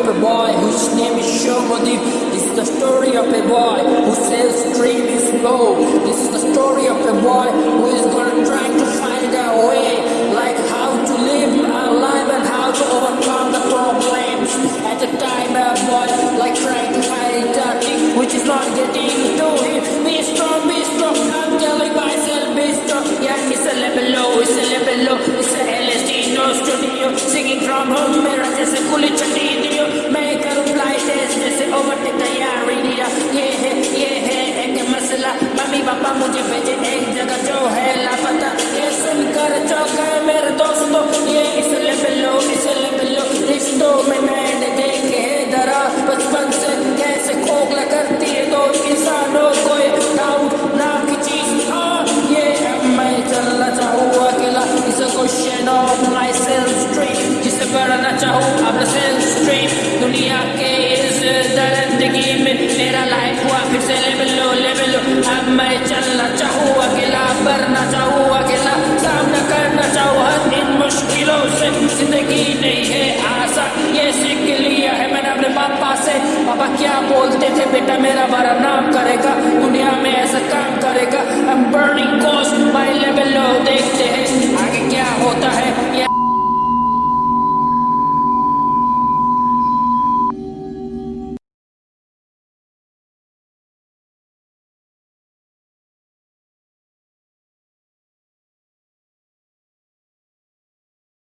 of a boy whose name is Shomodip. This is the story of a boy who says dream is low. This is the story of a boy who is gonna try to find a way, like how to live our life and how to overcome the problems. At the time, a boy like trying to find a which is not getting to him. Be strong, be strong. I'm telling myself, be strong. Yeah, it's a level low, it's a level low, it's a LSD no studio singing from home. चाहूँ अब से street दुनिया के इस दरंदगी में मेरा life हुआ, फिर से लेवल लो लेवल लो। अब मैं चलना चाहूँ, अकेला बढ़ना चाहूँ, अकेला सामना करना चाहूँ। हर इन मुश्किलों से ज़िंदगी नहीं है आशा ये सीख लिया है मैंने अपने पापा से। पापा क्या बोलते थे? बेटा